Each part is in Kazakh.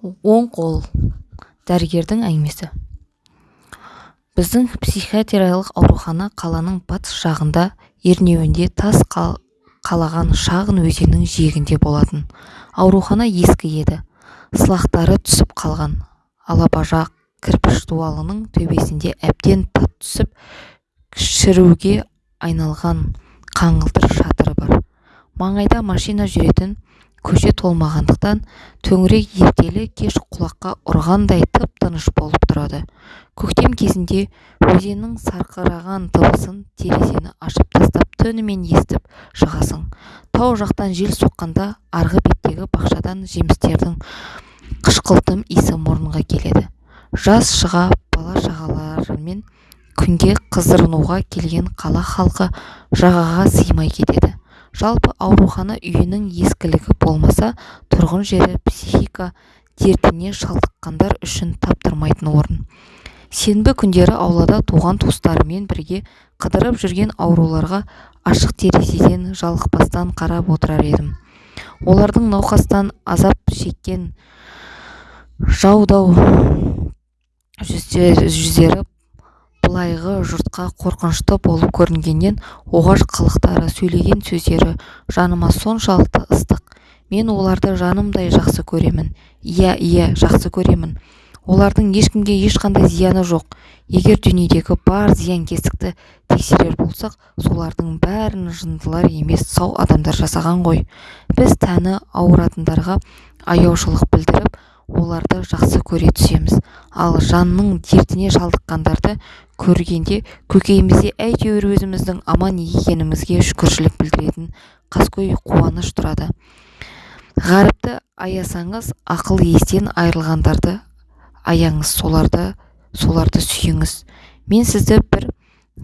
оң қол дәрігердің әңгімесі. Біздің психиатриялық аурухана қаланың батыс жағында ернеуінде тас қалаған шағын өзеннің жиегінде болатын. Аурухана ескі еді. Сылақтары түсіп қалған. Алабажақ кірпіш дуалының төбесінде әбден тат түсіп шіруге айналған қаңылтыр шатыры бар. Маңайда машина жүретін көше толмағандықтан төңірек ертелі-кеш құлаққа ұрғандай тып-тыныш болып тұрады. Көктем кезінде өзеннің сарқыраған дыбысын терезені ашып тастап түнімен естіп шығасың. Тау жақтан жел соққанда арғы беттегі бақшадан жемістердің қышқылтым иісі мұрынға келеді. Жаз шыға бала-шағаларымен күнге қыздырынуға келген қала халқы жағаға сыймай кетеді. Жалпы аурухана үйінің ескілігі болмаса тұрғын жері психика дертіне шалдыққандар үшін таптырмайтын орын. Сенбі күндері аулада туған-туыстарымен бірге қыдырып жүрген ауруларға ашық терезеден жалықпастан қарап отырар едім. Олардың науқастан азап шеккен жау-дау жүздері былайғы жұртқа қорқынышты болып көрінгенмен оғаш қылықтары сөйлеген сөздері жаныма соншалықты ыстық. Мен оларды жанымдай жақсы көремін. Иә иә жақсы көремін. Олардың ешкімге ешқандай зияны жоқ. Егер дүниедегі бар зиянкесті тексерер болсақ солардың бәрін жындылар емес сау адамдар жасаған ғой. Біз тәні ауыратындарға аяушылық білдіріп оларды жақсы көре түсеміз. Ал жанның дертіне шалдыққандарды көргенде көкейімізде әйтеуір өзіміздің аман екенімізге шүкіршілік білдіретін қаскөй қуаныш тұрады. Ғаріпті аясаңыз ақыл-естен айрылғандарды аяңыз соларды соларды сүйіңіз. Мен сізді бір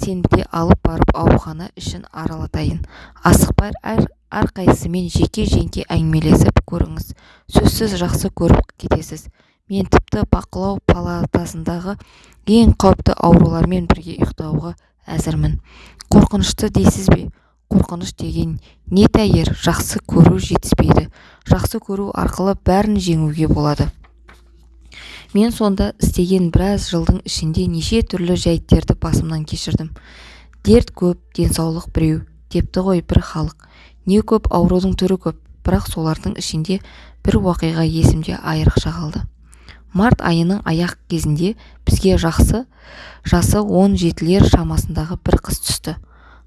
сенбіде алып барып аурухана ішін аралатайын. Асықпай әрқайсысымен жеке-жеке әңгімелесіп көріңіз. Сөзсіз жақсы көріп кетесіз. Мен тіпті бақылау палатасындағы ең қауіпті аурулармен бірге ұйықтауға әзірмін. Қорқынышты дейсіз бе? Қорқыныш деген не тәйір? Жақсы көру жетіспейді. Жақсы көру арқылы бәрін жеңуге болады. Мен сонда істеген біраз жылдың ішінде неше түрлі жәйттерді басымнан кешірдім. Дерт көп денсаулық біреу депті ғой бір халық. Не көп аурудың түрі көп. Бірақ солардың ішінде бір уақиға есімде айрықша қалды. Март айының аяқ кезінде бізге жақсы жасы он жетілер шамасындағы бір қыз түсті.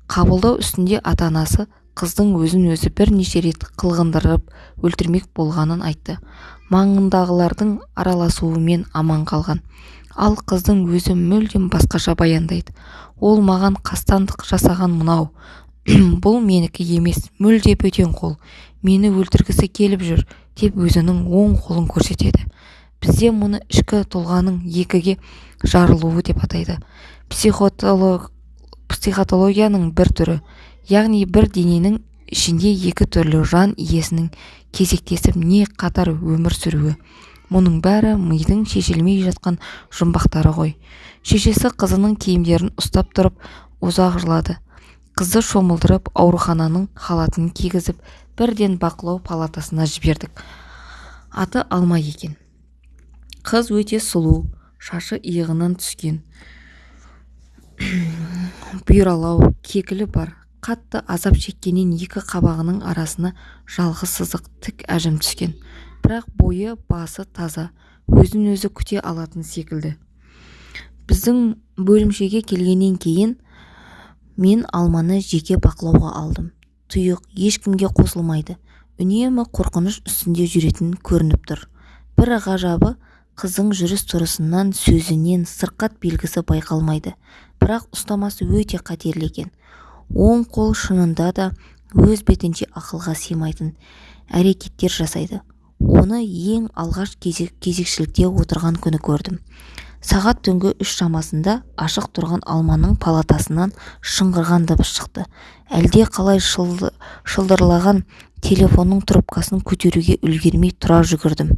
Қабылдау үстінде ата-анасы қыздың өзін-өзі бірнеше рет қылғындырып өлтірмек болғанын айтты. Маңындағылардың араласуымен аман қалған. Ал қыздың өзі мүлдем басқаша баяндайды. Ол маған қастандық жасаған мынау. бұл менікі емес мүлде бөтен қол мені өлтіргісі келіп жүр деп өзінің оң қолын көрсетеді. Бізде мұны ішкі тұлғаның екіге жарылуы деп атайды. Психотологияның бір түрі яғни бір дененің ішінде екі түрлі жан иесінің кезектесіп не қатар өмір сүруі. Мұның бәрі мидың шешілмей жатқан жұмбақтары ғой. Шешесі қызының киімдерін ұстап тұрып ұзақ жылады. Қызды шомылдырып аурухананың халатын кигізіп бірден бақылау палатасына жібердік. Аты алма екен. Қыз өте сұлу шашы иығынан түскен. Бұйралау кекілі бар. Қатты азап шеккеннен екі қабағының арасына жалғыз сызық тік әжім түскен. Бірақ бойы басы таза өзін өзі күте алатын секілді. Біздің бөлімшеге келгеннен кейін мен алманы жеке бақылауға алдым. тұйық ешкімге қосылмайды. үнемі қорқыныш үстінде жүретін көрініп тұр. бір ғажабы қыздың жүріс-тұрысынан сөзінен сырқат белгісі байқалмайды. бірақ ұстамасы өте қатерлі екен. оң қол шынында да өз бетінше ақылға сыймайтын әрекеттер жасайды. оны ең алғаш кезек, кезекшілікте отырған күні көрдім. Сағат түнгі үш шамасында ашық тұрған алманың палатасынан шыңғырған дыбыс шықты. Әлде қалай шылдырлаған телефонның трубкасын көтеруге үлгермей тұра жүгірдім.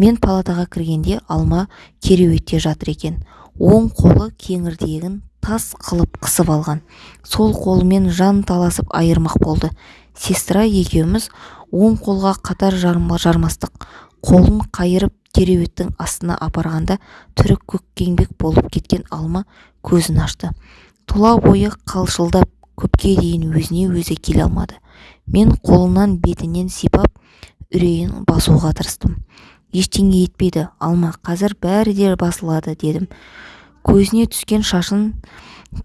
Мен палатаға кіргенде алма кереуетте жатыр екен. Оң қолы кеңірдегін тас қылып қысып алған. Сол қолымен жан таласып айырмақ болды. Сестра екеуміз оң қолға қатар жармастық қолын қайырып кереуеттің астына апарғанда түрі көкпеңбек болып кеткен алма көзін ашты. Тұла бойы қалшылдап көпке дейін өзіне өзі келе алмады. Мен қолынан бетінен сипап үрейін басуға тырыстым. Ештеңе етпейді алма қазір бәрі де басылады дедім. Көзіне түскен шашын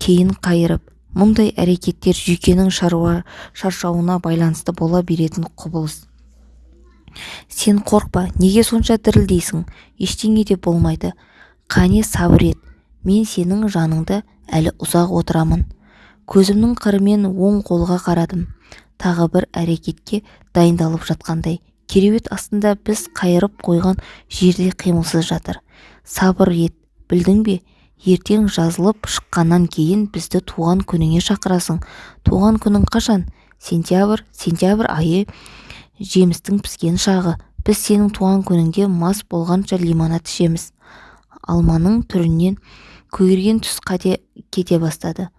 кейін қайырып мұндай әрекеттер жүйкенің шаруа шаршауына байланысты бола беретін құбылыс. Сен қорқпа неге сонша дірілдейсің? Ештеңе де болмайды. Қане сабыр ет мен сенің жаныңда әлі ұзақ отырамын. Көзімнің қырымен оң қолға қарадым. Тағы бір әрекетке дайындалып жатқандай. Кереует астында біз қайырып қойған жерде қимылсыз жатыр. Сабыр ет білдің бе? Ертең жазылып шыққаннан кейін бізді туған күніңе шақырасың. Туған күнің қашан? Сентябрь сентябрь айы. Жемістің піскен шағы. Біз сенің туған күніңде мас болғанша лимонад ішеміз. Алманың түрінен көгерген түс қате кете бастады.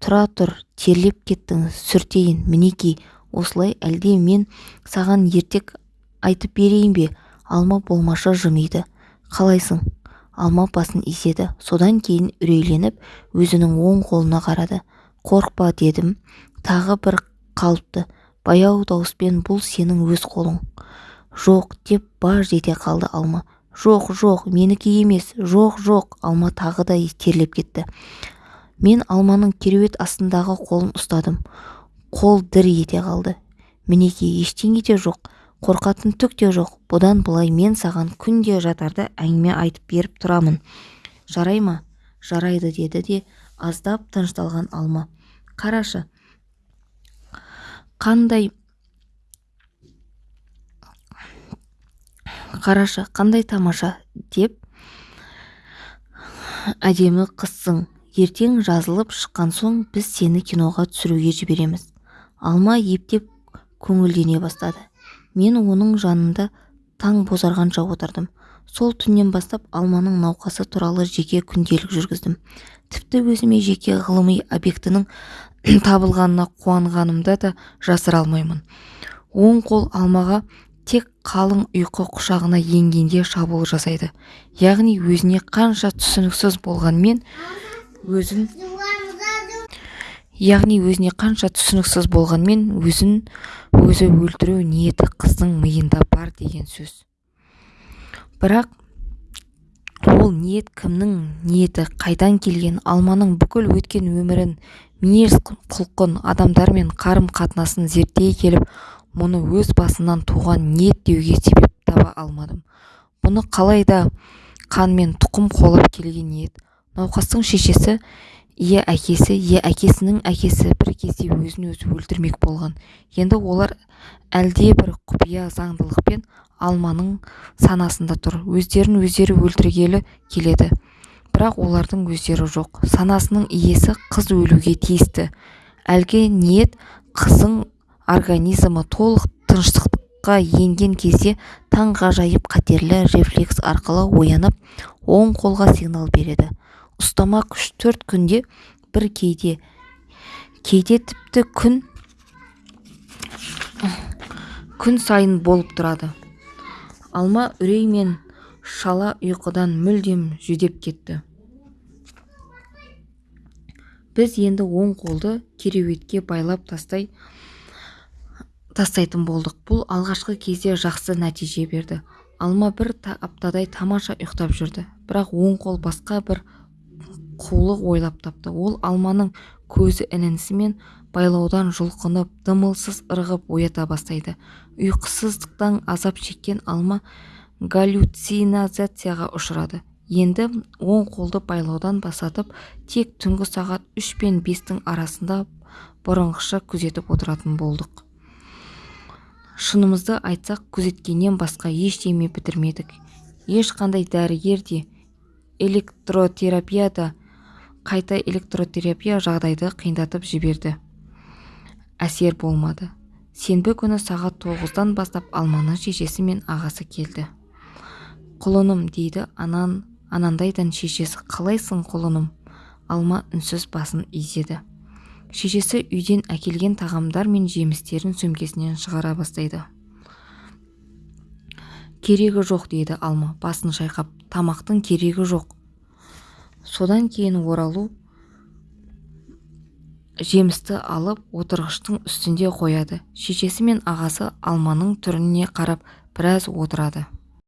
Тұра тұр терлеп кеттің сүртейін мінекей осылай әлде мен саған ертек айтып берейін бе? Алма болмашы жымиды. Қалайсың? Алма басын изеді. Содан кейін үрейленіп өзінің оң қолына қарады. Қорықпа дедім. Тағы бір қалыпты. Баяу дауыспен бұл сенің өз қолың. Жоқ деп баж ете қалды алма. Жоқ жоқ менікі емес. Жоқ жоқ алма тағы да терлеп кетті. Мен алманың кереует астындағы қолын ұстадым. Қол дір ете қалды. Мінекей ештеңе де жоқ қорқатын түк те жоқ. Бұдан былай мен саған күнде жатарда әңгіме айтып беріп тұрамын. Жарай ма? Жарайды деді де аздап тынышталған алма. Қарашы қандай қарашы қандай тамаша деп әдемі қызсың. Ертең жазылып шыққан соң біз сені киноға түсіруге жібереміз. Алма ептеп көңілдене бастады. Мен оның жанында таң бозарғанша отырдым. Сол түннен бастап алманың науқасы туралы жеке күнделік жүргіздім. Тіпті өзіме жеке ғылыми объектінің табылғанына қуанғанымды да жасыра алмаймын. Оң қол алмаға тек қалың ұйқы құшағына енгенде шабуыл жасайды. Яғни өзіне қанша түсініксіз болғанмен өзін яғни өзіне қанша түсініксіз болғанмен өзін өзі өлтіру ниеті қыздың миында бар деген сөз. Бірақ ол ниет кімнің ниеті қайдан келген алманың бүкіл өткен өмірін мінез құлқын адамдармен қарым-қатынасын зерттей келіп мұны өз басынан туған ниет деуге себеп таба алмадым. Бұны қалай да қанмен тұқым қуалап келген ниет. Науқастың шешесі ие әкесі ие әкесінің әкесі бір кезде өзін өзі өлтірмек болған. Енді олар әлде бір құпия заңдылықпен алманың санасында тұр. Өздерін өздері өлтіргелі келеді. Бірақ олардың өздері жоқ. Санасының иесі қыз өлуге тиісті. Әлгі ниет қыздың организмі толық тыныштыққа енген кезде таңғажайып қатерлі рефлекс арқылы оянып оң қолға сигнал береді. Ұстама күш төрт күнде бір кейде. Кейде тіпті күн күн сайын болып тұрады. Алма үрей мен шала ұйқыдан мүлдем жүдеп кетті. Біз енді оң қолды кереуетке байлап тастай тастайтын болдық. Бұл алғашқы кезде жақсы нәтиже берді. Алма бір та аптадай тамаша ұйықтап жүрді. Бірақ оң қол басқа бір қулық ойлап тапты. Ол алманың көзі ілінісімен байлаудан жұлқынып дымылсыз ырғып оята бастайды. Ұйқысыздықтан азап шеккен алма галлюцинацияға ұшырады. Енді оң қолды байлаудан басатып тек түнгі сағат үш пен бестің арасында бұрынғыша күзетіп отыратын болдық. Шынымызды айтсақ күзеткеннен басқа ештеме бітірмедік. Ешқандай дәрігер де электротерапия да қайта электротерапия жағдайды қиындатып жіберді. Әсер болмады. Сенбі күні сағат тоғыздан бастап алманың шешесі мен ағасы келді. Құлыным дейді анан анандайдан шешесі қалайсың құлыным? Алма үнсіз басын изеді. Шешесі үйден әкелген тағамдар мен жемістерін сөмкесінен шығара бастайды. Керегі жоқ дейді алма басын шайқап. Тамақтың керегі жоқ содан кейін оралу жемісті алып отырғыштың үстінде қояды. Шешесі мен ағасы алманың түріне қарап біраз отырады.